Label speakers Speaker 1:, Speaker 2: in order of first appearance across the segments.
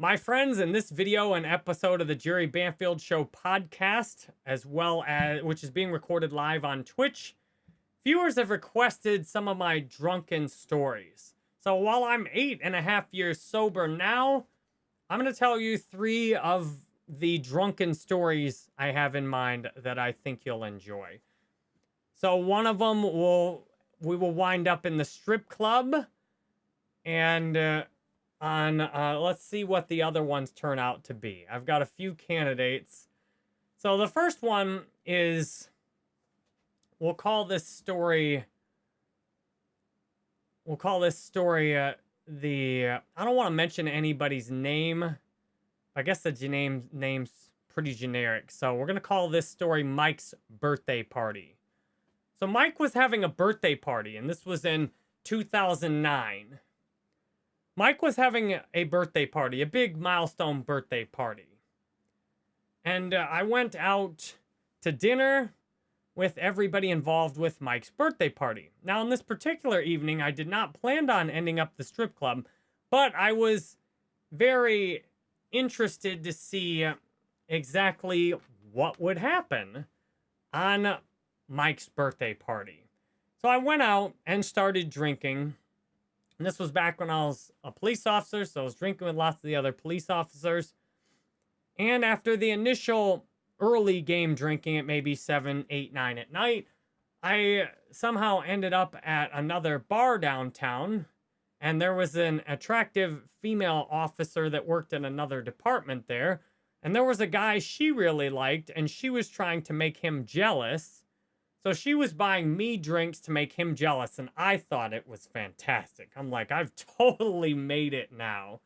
Speaker 1: My friends, in this video and episode of the Jerry Banfield Show podcast, as well as which is being recorded live on Twitch, viewers have requested some of my drunken stories. So while I'm eight and a half years sober now, I'm going to tell you three of the drunken stories I have in mind that I think you'll enjoy. So one of them will we will wind up in the strip club and uh, on, uh, let's see what the other ones turn out to be. I've got a few candidates. So the first one is, we'll call this story, we'll call this story uh, the, uh, I don't want to mention anybody's name. I guess the name name's pretty generic. So we're going to call this story Mike's birthday party. So Mike was having a birthday party, and this was in 2009. Mike was having a birthday party, a big milestone birthday party. And uh, I went out to dinner with everybody involved with Mike's birthday party. Now, on this particular evening, I did not plan on ending up the strip club, but I was very interested to see exactly what would happen on Mike's birthday party. So I went out and started drinking and this was back when I was a police officer, so I was drinking with lots of the other police officers. And after the initial early game drinking at maybe 7, 8, 9 at night, I somehow ended up at another bar downtown. And there was an attractive female officer that worked in another department there. And there was a guy she really liked, and she was trying to make him jealous. So she was buying me drinks to make him jealous, and I thought it was fantastic. I'm like, I've totally made it now.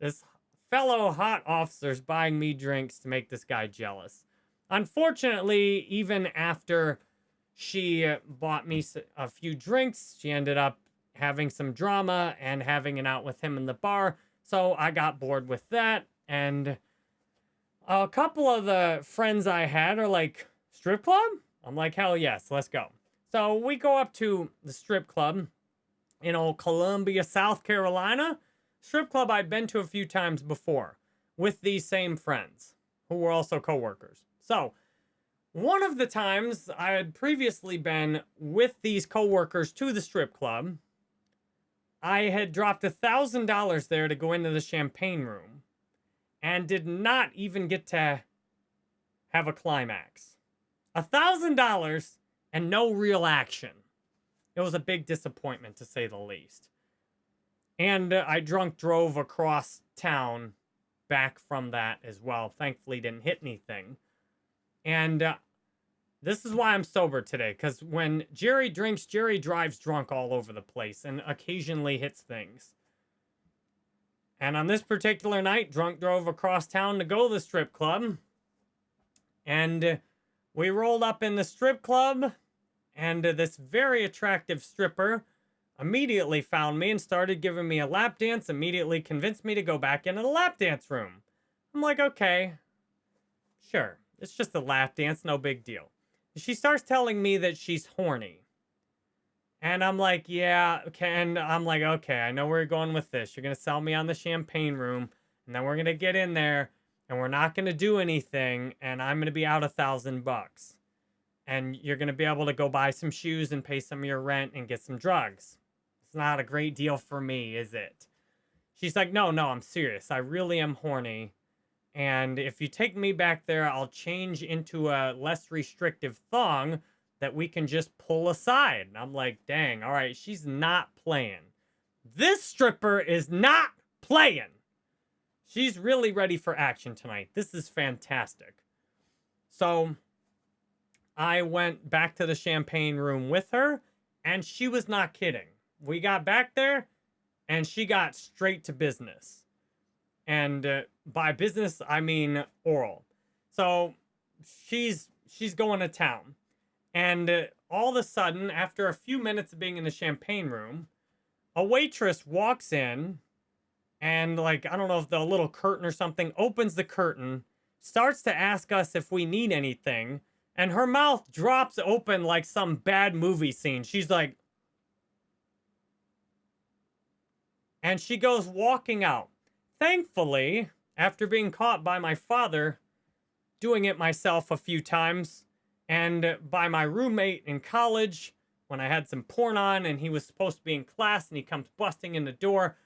Speaker 1: This fellow hot officer's buying me drinks to make this guy jealous. Unfortunately, even after she bought me a few drinks, she ended up having some drama and having an out with him in the bar. So I got bored with that. And a couple of the friends I had are like, strip club? I'm like, hell yes, let's go. So we go up to the strip club in old Columbia, South Carolina. Strip club I'd been to a few times before with these same friends who were also coworkers. So one of the times I had previously been with these coworkers to the strip club, I had dropped a thousand dollars there to go into the champagne room and did not even get to have a climax. A $1,000 and no real action. It was a big disappointment, to say the least. And uh, I drunk drove across town back from that as well. Thankfully, didn't hit anything. And uh, this is why I'm sober today, because when Jerry drinks, Jerry drives drunk all over the place and occasionally hits things. And on this particular night, drunk drove across town to go to the strip club. And we rolled up in the strip club, and uh, this very attractive stripper immediately found me and started giving me a lap dance, immediately convinced me to go back into the lap dance room. I'm like, okay, sure. It's just a lap dance, no big deal. She starts telling me that she's horny. And I'm like, yeah, okay. And I'm like, okay, I know where you're going with this. You're going to sell me on the champagne room. And then we're going to get in there and we're not going to do anything and I'm going to be out a thousand bucks. And you're going to be able to go buy some shoes and pay some of your rent and get some drugs. It's not a great deal for me, is it? She's like, no, no, I'm serious. I really am horny. And if you take me back there, I'll change into a less restrictive thong that we can just pull aside. And I'm like, dang, all right, she's not playing. This stripper is not playing. She's really ready for action tonight. This is fantastic. So I went back to the champagne room with her, and she was not kidding. We got back there, and she got straight to business. And uh, by business, I mean oral. So she's she's going to town. And uh, all of a sudden, after a few minutes of being in the champagne room, a waitress walks in and like I don't know if the little curtain or something opens the curtain, starts to ask us if we need anything, and her mouth drops open like some bad movie scene. She's like and she goes walking out. thankfully, after being caught by my father doing it myself a few times, and by my roommate in college when I had some porn on and he was supposed to be in class and he comes busting in the door.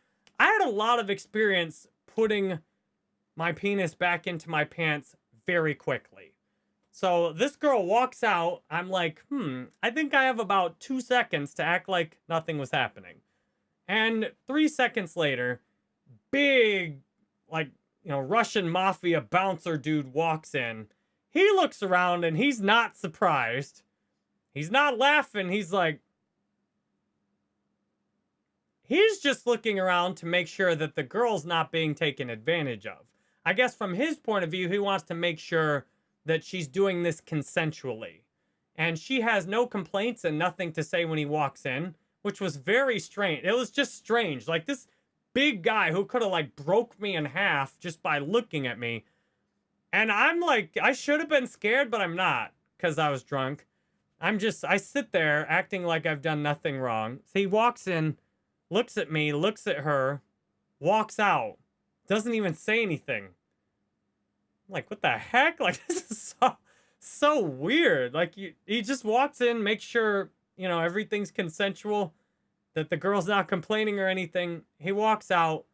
Speaker 1: A lot of experience putting my penis back into my pants very quickly. So this girl walks out. I'm like, hmm, I think I have about two seconds to act like nothing was happening. And three seconds later, big, like, you know, Russian mafia bouncer dude walks in he looks around and he's not surprised. He's not laughing. He's like, he's just looking around to make sure that the girl's not being taken advantage of. I guess from his point of view, he wants to make sure that she's doing this consensually. And she has no complaints and nothing to say when he walks in, which was very strange. It was just strange. Like this big guy who could have like broke me in half just by looking at me and I'm like, I should have been scared, but I'm not because I was drunk. I'm just, I sit there acting like I've done nothing wrong. So he walks in, looks at me, looks at her, walks out, doesn't even say anything. I'm like, what the heck? Like, this is so, so weird. Like, you, he just walks in, makes sure, you know, everything's consensual, that the girl's not complaining or anything. He walks out,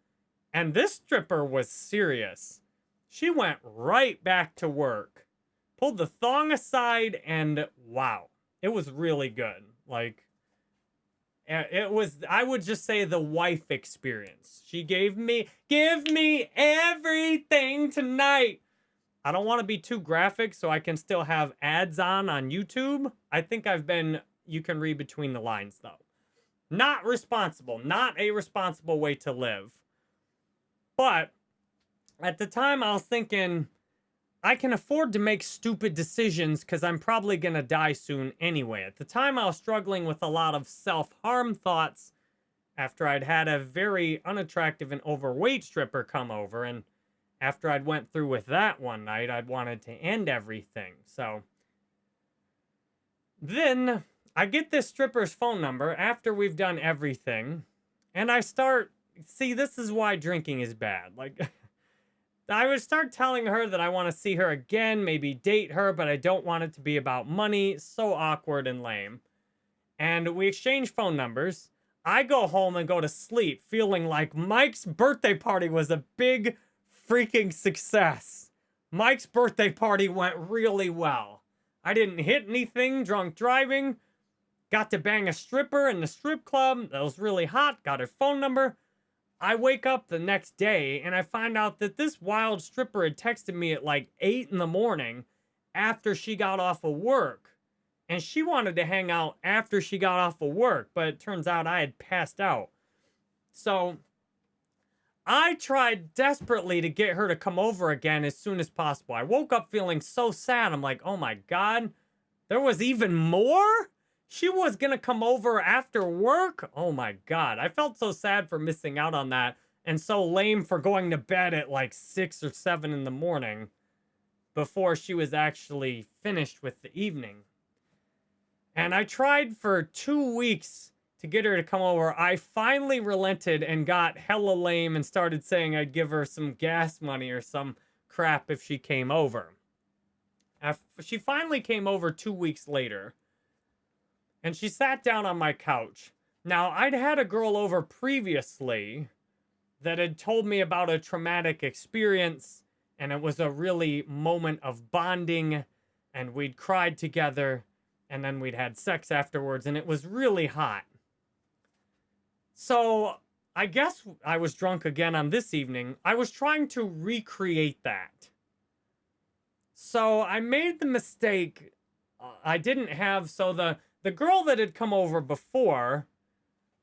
Speaker 1: and this stripper was serious. She went right back to work. Pulled the thong aside and wow. It was really good. Like it was I would just say the wife experience. She gave me give me everything tonight. I don't want to be too graphic so I can still have ads on on YouTube. I think I've been you can read between the lines though. Not responsible, not a responsible way to live. But at the time I was thinking, I can afford to make stupid decisions because I'm probably going to die soon anyway. At the time I was struggling with a lot of self-harm thoughts after I'd had a very unattractive and overweight stripper come over and after I'd went through with that one night, I'd wanted to end everything. So then I get this stripper's phone number after we've done everything and I start see this is why drinking is bad. Like I would start telling her that I want to see her again, maybe date her, but I don't want it to be about money. So awkward and lame. And we exchange phone numbers. I go home and go to sleep feeling like Mike's birthday party was a big freaking success. Mike's birthday party went really well. I didn't hit anything drunk driving. Got to bang a stripper in the strip club that was really hot. Got her phone number. I wake up the next day and I find out that this wild stripper had texted me at like 8 in the morning after she got off of work. And she wanted to hang out after she got off of work, but it turns out I had passed out. So I tried desperately to get her to come over again as soon as possible. I woke up feeling so sad. I'm like, oh my God, there was even more? She was going to come over after work? Oh my God. I felt so sad for missing out on that and so lame for going to bed at like 6 or 7 in the morning before she was actually finished with the evening. And I tried for two weeks to get her to come over. I finally relented and got hella lame and started saying I'd give her some gas money or some crap if she came over. She finally came over two weeks later and she sat down on my couch. Now, I'd had a girl over previously that had told me about a traumatic experience, and it was a really moment of bonding, and we'd cried together, and then we'd had sex afterwards, and it was really hot. So, I guess I was drunk again on this evening. I was trying to recreate that. So, I made the mistake. Uh, I didn't have, so the the girl that had come over before,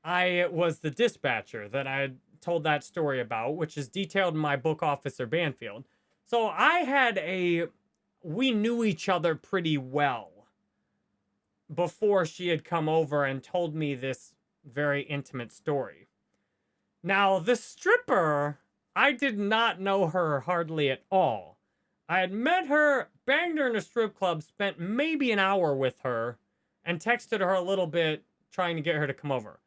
Speaker 1: I was the dispatcher that I had told that story about, which is detailed in my book, Officer Banfield. So I had a, we knew each other pretty well before she had come over and told me this very intimate story. Now, the stripper, I did not know her hardly at all. I had met her, banged her in a strip club, spent maybe an hour with her, and texted her a little bit trying to get her to come over.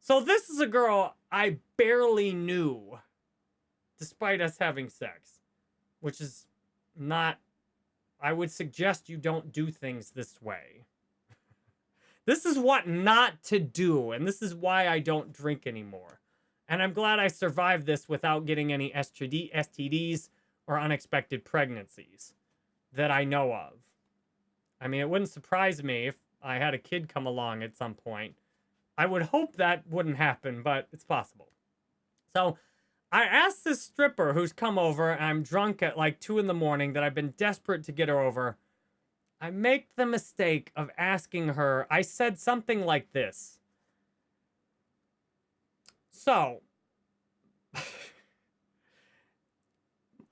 Speaker 1: So this is a girl I barely knew. despite us having sex, which is not, I would suggest you don't do things this way. This is what not to do, and this is why I don't drink anymore. And I'm glad I survived this without getting any STD, STDs or unexpected pregnancies that I know of. I mean, it wouldn't surprise me if I had a kid come along at some point. I would hope that wouldn't happen, but it's possible. So I asked this stripper who's come over, and I'm drunk at like 2 in the morning, that I've been desperate to get her over. I make the mistake of asking her, I said something like this. So,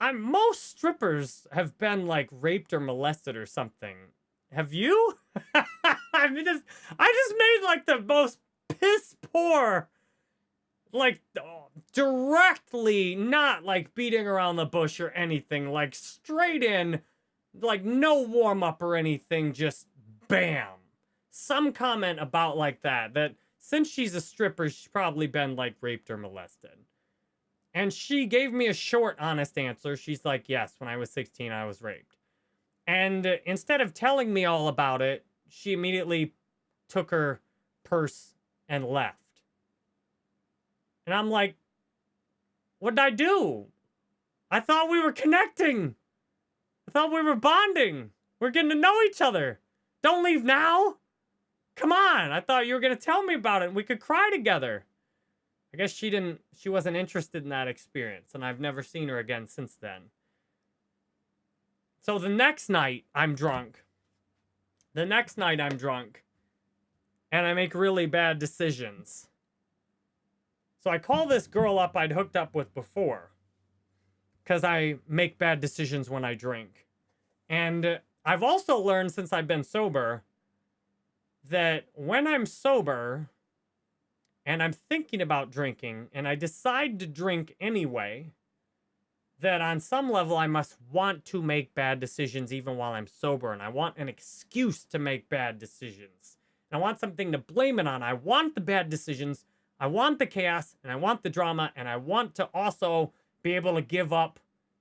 Speaker 1: I'm most strippers have been like raped or molested or something. Have you? I mean, just, I just made like the most piss poor, like directly, not like beating around the bush or anything, like straight in, like no warm up or anything, just bam. Some comment about like that, that since she's a stripper, she's probably been like raped or molested. And she gave me a short, honest answer. She's like, yes, when I was 16, I was raped. And instead of telling me all about it, she immediately took her purse and left. And I'm like, what did I do? I thought we were connecting. I thought we were bonding. We're getting to know each other. Don't leave now. Come on. I thought you were going to tell me about it and we could cry together. I guess she didn't, she wasn't interested in that experience, and I've never seen her again since then. So the next night, I'm drunk. The next night, I'm drunk. And I make really bad decisions. So I call this girl up I'd hooked up with before. Because I make bad decisions when I drink. And I've also learned since I've been sober that when I'm sober, and I'm thinking about drinking and I decide to drink anyway, that on some level I must want to make bad decisions even while I'm sober. And I want an excuse to make bad decisions. And I want something to blame it on. I want the bad decisions. I want the chaos and I want the drama. And I want to also be able to give up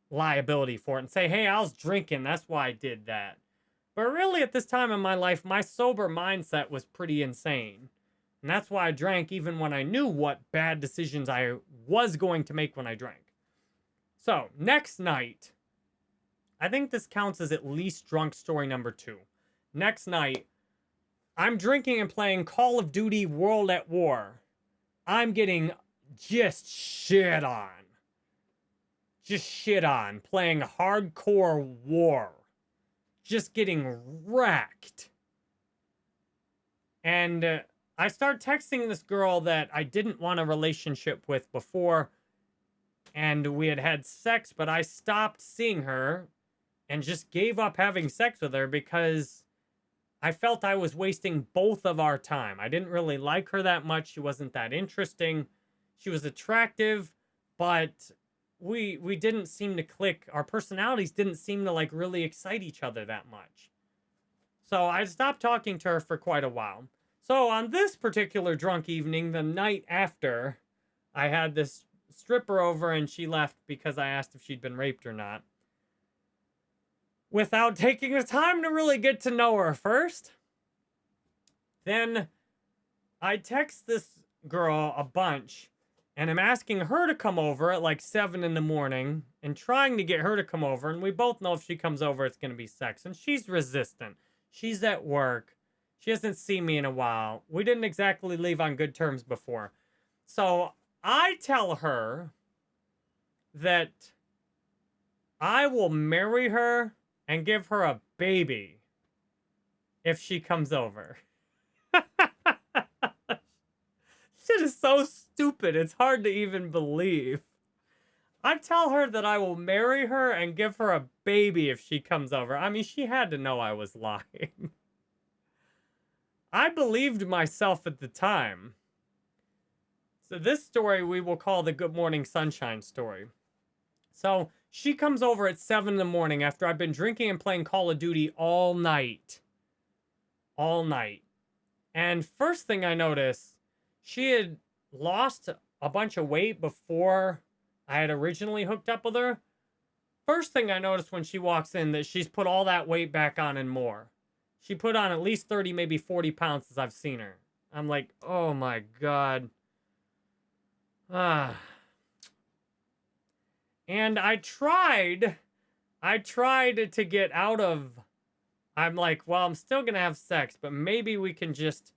Speaker 1: liability for it and say, hey, I was drinking. That's why I did that. But really, at this time in my life, my sober mindset was pretty insane. And that's why I drank even when I knew what bad decisions I was going to make when I drank. So, next night, I think this counts as at least drunk story number two. Next night, I'm drinking and playing Call of Duty World at War. I'm getting just shit on. Just shit on. Playing hardcore war. Just getting wrecked. And uh, I start texting this girl that I didn't want a relationship with before, and we had had sex, but I stopped seeing her and just gave up having sex with her because I felt I was wasting both of our time. I didn't really like her that much. She wasn't that interesting. She was attractive, but we we didn't seem to click. Our personalities didn't seem to like really excite each other that much. So I stopped talking to her for quite a while. So on this particular drunk evening, the night after, I had this stripper over and she left because I asked if she'd been raped or not. Without taking the time to really get to know her first. Then I text this girl a bunch and I'm asking her to come over at like 7 in the morning and trying to get her to come over. And we both know if she comes over, it's going to be sex. And she's resistant. She's at work. She hasn't seen me in a while. We didn't exactly leave on good terms before. So I tell her that I will marry her and give her a baby if she comes over. Shit is so stupid. It's hard to even believe. I tell her that I will marry her and give her a baby if she comes over. I mean, she had to know I was lying. I believed myself at the time. So this story we will call the Good Morning Sunshine story. So she comes over at 7 in the morning after I've been drinking and playing Call of Duty all night. All night. And first thing I notice, she had lost a bunch of weight before I had originally hooked up with her. First thing I noticed when she walks in that she's put all that weight back on and more. She put on at least 30, maybe 40 pounds as I've seen her. I'm like, oh my God. Ah. And I tried, I tried to get out of, I'm like, well, I'm still going to have sex, but maybe we can just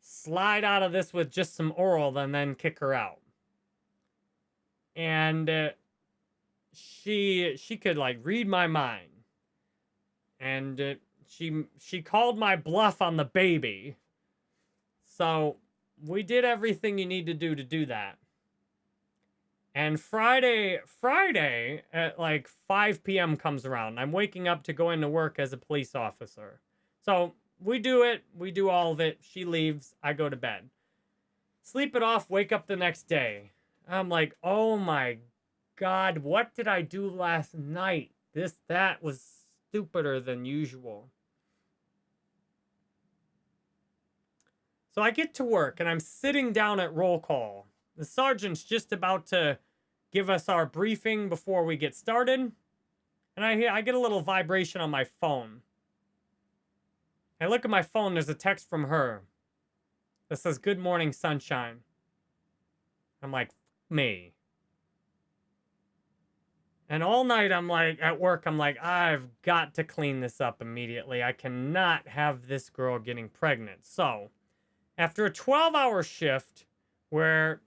Speaker 1: slide out of this with just some oral and then kick her out. And uh, she, she could like read my mind. And uh, she, she called my bluff on the baby. So we did everything you need to do to do that. And Friday, Friday at like 5 p.m. comes around. I'm waking up to go into work as a police officer. So we do it. We do all of it. She leaves. I go to bed. Sleep it off. Wake up the next day. I'm like, oh my God, what did I do last night? This, that was stupider than usual. So I get to work and I'm sitting down at roll call. The sergeant's just about to give us our briefing before we get started. And I, hear, I get a little vibration on my phone. I look at my phone, there's a text from her that says, Good morning, sunshine. I'm like, me. And all night I'm like, at work, I'm like, I've got to clean this up immediately. I cannot have this girl getting pregnant. So, after a 12 hour shift where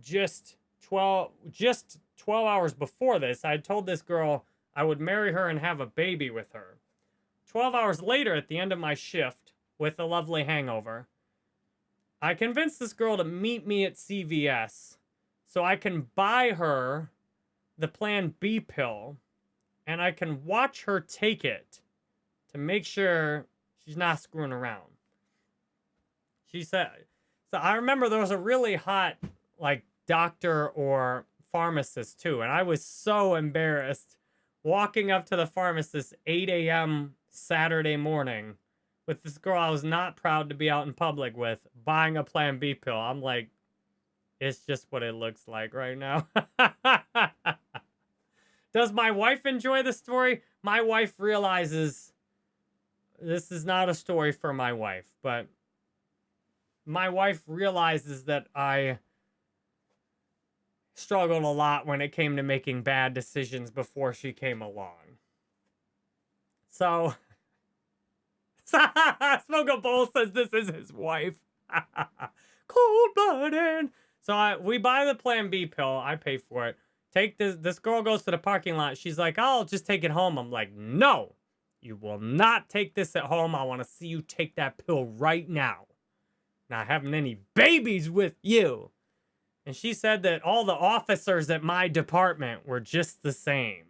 Speaker 1: just 12 just 12 hours before this i told this girl i would marry her and have a baby with her. 12 hours later at the end of my shift with a lovely hangover i convinced this girl to meet me at cvs so i can buy her the plan b pill and i can watch her take it to make sure she's not screwing around she said, so I remember there was a really hot, like, doctor or pharmacist too. And I was so embarrassed walking up to the pharmacist 8 a.m. Saturday morning with this girl I was not proud to be out in public with, buying a Plan B pill. I'm like, it's just what it looks like right now. Does my wife enjoy the story? My wife realizes this is not a story for my wife, but my wife realizes that I struggled a lot when it came to making bad decisions before she came along. So, Smoke a Bowl says this is his wife. Cold blooded. So I, we buy the Plan B pill. I pay for it. Take this. This girl goes to the parking lot. She's like, "I'll just take it home." I'm like, "No, you will not take this at home. I want to see you take that pill right now." Not having any babies with you. And she said that all the officers at my department were just the same.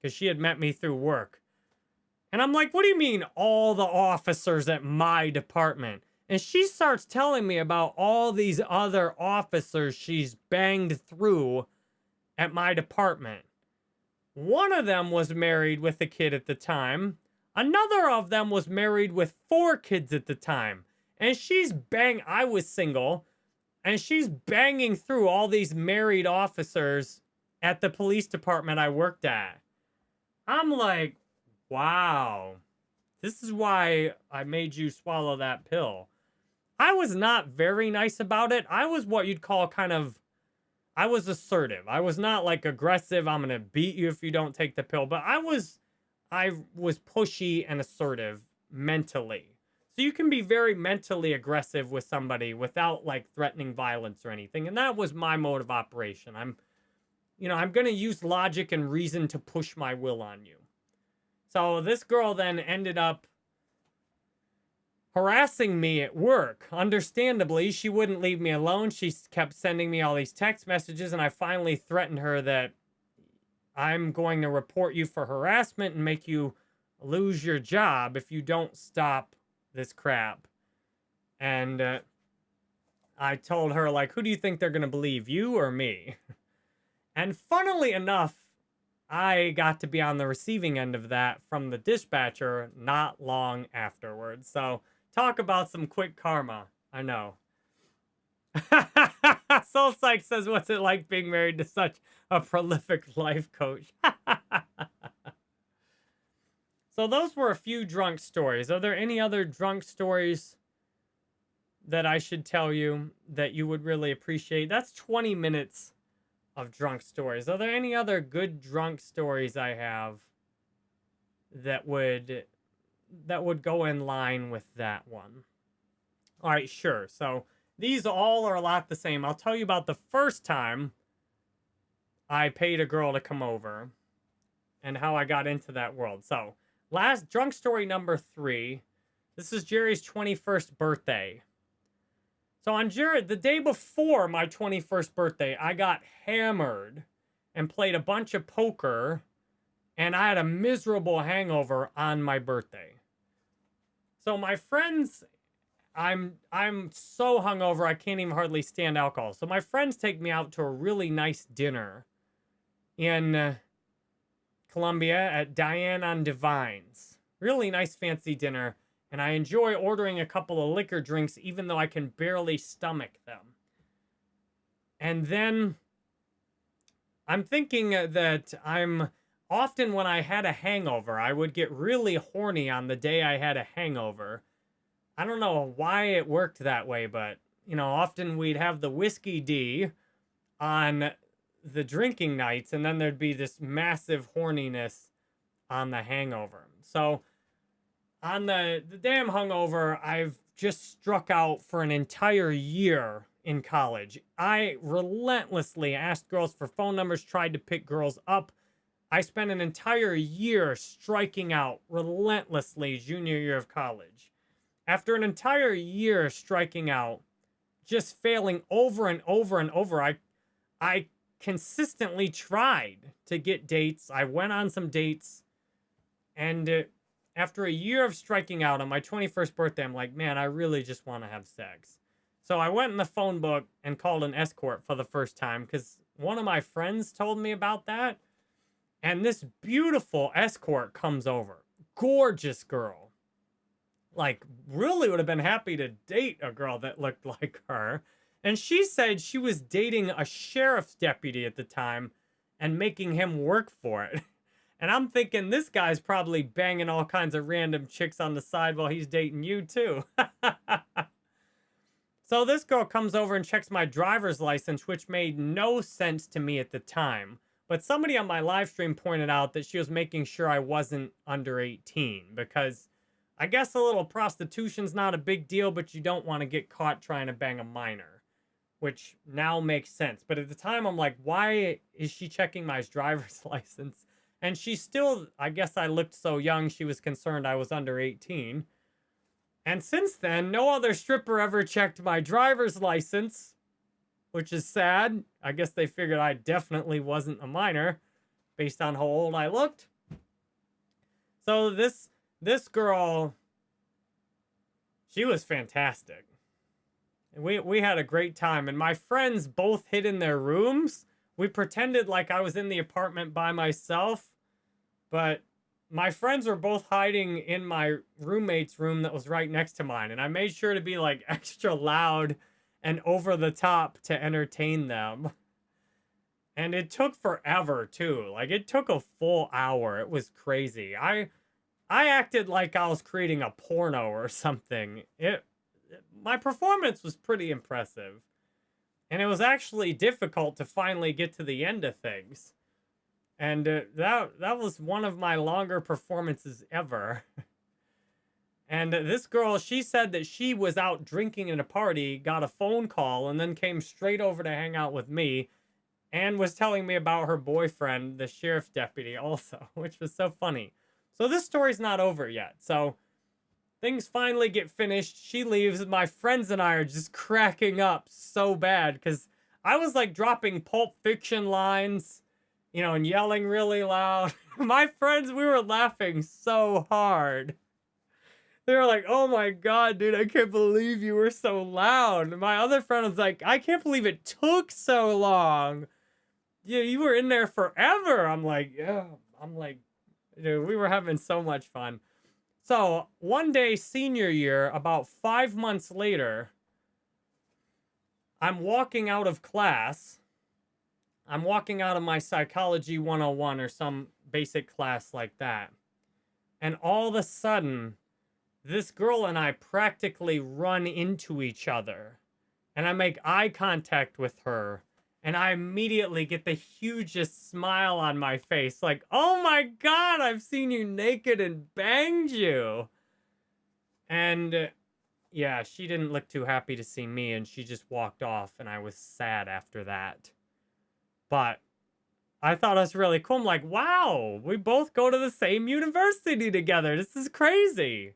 Speaker 1: Because she had met me through work. And I'm like, what do you mean all the officers at my department? And she starts telling me about all these other officers she's banged through at my department. One of them was married with a kid at the time. Another of them was married with four kids at the time. And she's bang. I was single, and she's banging through all these married officers at the police department I worked at. I'm like, wow, this is why I made you swallow that pill. I was not very nice about it. I was what you'd call kind of, I was assertive. I was not like aggressive. I'm going to beat you if you don't take the pill. But I was, I was pushy and assertive mentally. So you can be very mentally aggressive with somebody without like threatening violence or anything. And that was my mode of operation. I'm, you know, I'm going to use logic and reason to push my will on you. So this girl then ended up harassing me at work. Understandably, she wouldn't leave me alone. She kept sending me all these text messages, and I finally threatened her that I'm going to report you for harassment and make you lose your job if you don't stop this crap. And uh, I told her, like, who do you think they're going to believe, you or me? and funnily enough, I got to be on the receiving end of that from the dispatcher not long afterwards. So talk about some quick karma. I know. Soul Psych says, what's it like being married to such a prolific life coach? so those were a few drunk stories. Are there any other drunk stories that I should tell you that you would really appreciate? That's 20 minutes of drunk stories. Are there any other good drunk stories I have that would that would go in line with that one? All right, sure. So these all are a lot the same. I'll tell you about the first time I paid a girl to come over and how I got into that world. So, last drunk story number three. This is Jerry's 21st birthday. So, on Jared, the day before my 21st birthday, I got hammered and played a bunch of poker, and I had a miserable hangover on my birthday. So, my friends I'm I'm so hungover I can't even hardly stand alcohol. So my friends take me out to a really nice dinner in uh, Columbia at Dianne's on Devine. Really nice fancy dinner, and I enjoy ordering a couple of liquor drinks even though I can barely stomach them. And then I'm thinking uh, that I'm often when I had a hangover, I would get really horny on the day I had a hangover I don't know why it worked that way, but you know, often we'd have the whiskey D on the drinking nights, and then there'd be this massive horniness on the hangover. So on the the damn hungover, I've just struck out for an entire year in college. I relentlessly asked girls for phone numbers, tried to pick girls up. I spent an entire year striking out relentlessly junior year of college. After an entire year striking out, just failing over and over and over, I, I consistently tried to get dates. I went on some dates, and uh, after a year of striking out on my 21st birthday, I'm like, man, I really just want to have sex. So I went in the phone book and called an escort for the first time because one of my friends told me about that. And this beautiful escort comes over. Gorgeous girl like really would have been happy to date a girl that looked like her. And she said she was dating a sheriff's deputy at the time and making him work for it. And I'm thinking this guy's probably banging all kinds of random chicks on the side while he's dating you too. so this girl comes over and checks my driver's license, which made no sense to me at the time. But somebody on my live stream pointed out that she was making sure I wasn't under 18 because I guess a little prostitution's not a big deal, but you don't want to get caught trying to bang a minor, which now makes sense. But at the time, I'm like, why is she checking my driver's license? And she still, I guess I looked so young, she was concerned I was under 18. And since then, no other stripper ever checked my driver's license, which is sad. I guess they figured I definitely wasn't a minor based on how old I looked. So this this girl, she was fantastic. And we, we had a great time. And my friends both hid in their rooms. We pretended like I was in the apartment by myself. But my friends were both hiding in my roommate's room that was right next to mine. And I made sure to be like extra loud and over the top to entertain them. And it took forever too. Like it took a full hour. It was crazy. I I acted like I was creating a porno or something. It, my performance was pretty impressive. And it was actually difficult to finally get to the end of things. And uh, that that was one of my longer performances ever. and uh, this girl, she said that she was out drinking at a party, got a phone call, and then came straight over to hang out with me and was telling me about her boyfriend, the sheriff's deputy also, which was so funny. So this story's not over yet. So things finally get finished. She leaves. My friends and I are just cracking up so bad because I was like dropping Pulp Fiction lines, you know, and yelling really loud. my friends, we were laughing so hard. They were like, oh my God, dude, I can't believe you were so loud. my other friend was like, I can't believe it took so long. Yeah, you were in there forever. I'm like, yeah. I'm like, Dude, we were having so much fun. So, one day, senior year, about five months later, I'm walking out of class. I'm walking out of my psychology 101 or some basic class like that. And all of a sudden, this girl and I practically run into each other. And I make eye contact with her. And I immediately get the hugest smile on my face. Like, oh my God, I've seen you naked and banged you. And uh, yeah, she didn't look too happy to see me. And she just walked off. And I was sad after that. But I thought it was really cool. I'm like, wow, we both go to the same university together. This is crazy.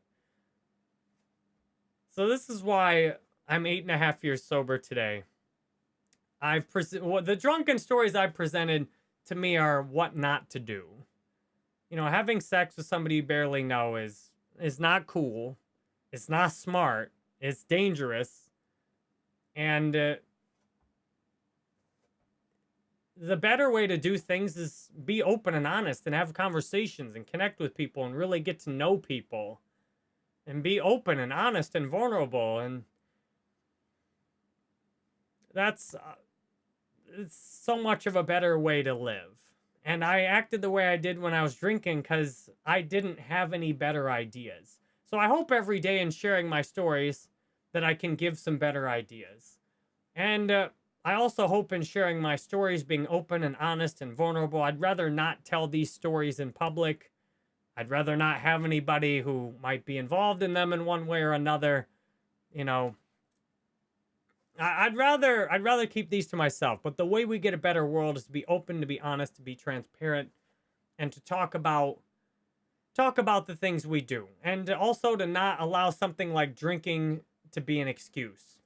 Speaker 1: So this is why I'm eight and a half years sober today. I've presented well, the drunken stories I've presented to me are what not to do. You know, having sex with somebody you barely know is is not cool. It's not smart. It's dangerous. And uh, the better way to do things is be open and honest and have conversations and connect with people and really get to know people and be open and honest and vulnerable and that's uh, so much of a better way to live and i acted the way i did when i was drinking because i didn't have any better ideas so i hope every day in sharing my stories that i can give some better ideas and uh, I also hope in sharing my stories, being open and honest and vulnerable, I'd rather not tell these stories in public. I'd rather not have anybody who might be involved in them in one way or another. You know, I'd rather I'd rather keep these to myself. But the way we get a better world is to be open, to be honest, to be transparent, and to talk about talk about the things we do, and also to not allow something like drinking to be an excuse.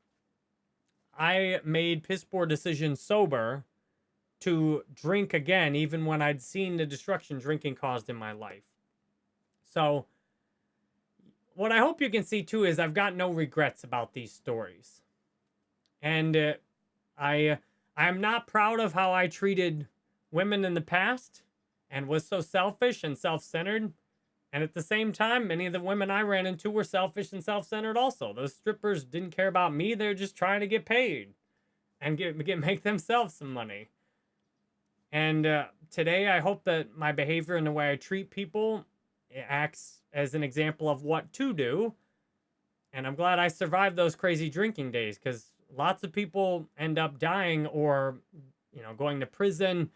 Speaker 1: I made piss poor decisions sober to drink again, even when I'd seen the destruction drinking caused in my life. So, what I hope you can see too is I've got no regrets about these stories. And uh, I I am not proud of how I treated women in the past and was so selfish and self-centered and at the same time, many of the women I ran into were selfish and self-centered also. Those strippers didn't care about me. They're just trying to get paid and get, get make themselves some money. And uh, today, I hope that my behavior and the way I treat people acts as an example of what to do. And I'm glad I survived those crazy drinking days because lots of people end up dying or, you know, going to prison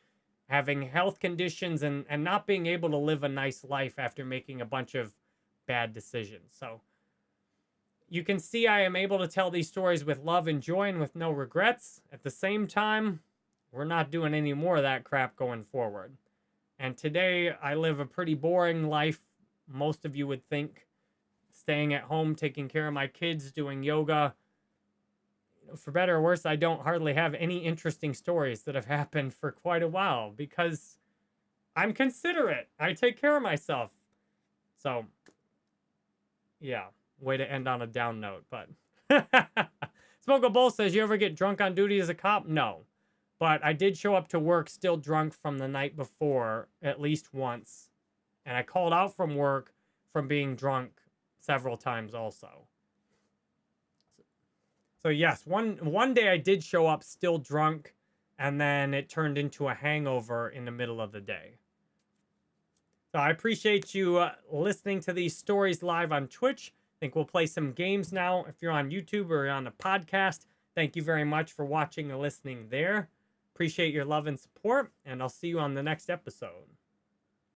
Speaker 1: having health conditions and, and not being able to live a nice life after making a bunch of bad decisions. So you can see I am able to tell these stories with love and joy and with no regrets. At the same time, we're not doing any more of that crap going forward. And today I live a pretty boring life, most of you would think. Staying at home, taking care of my kids, doing yoga, for better or worse, I don't hardly have any interesting stories that have happened for quite a while because I'm considerate. I take care of myself. So, yeah, way to end on a down note. But Smoke Bowl says, You ever get drunk on duty as a cop? No. But I did show up to work still drunk from the night before at least once. And I called out from work from being drunk several times also. So yes, one one day I did show up still drunk, and then it turned into a hangover in the middle of the day. So I appreciate you uh, listening to these stories live on Twitch. I think we'll play some games now. If you're on YouTube or on the podcast, thank you very much for watching and listening there. Appreciate your love and support, and I'll see you on the next episode.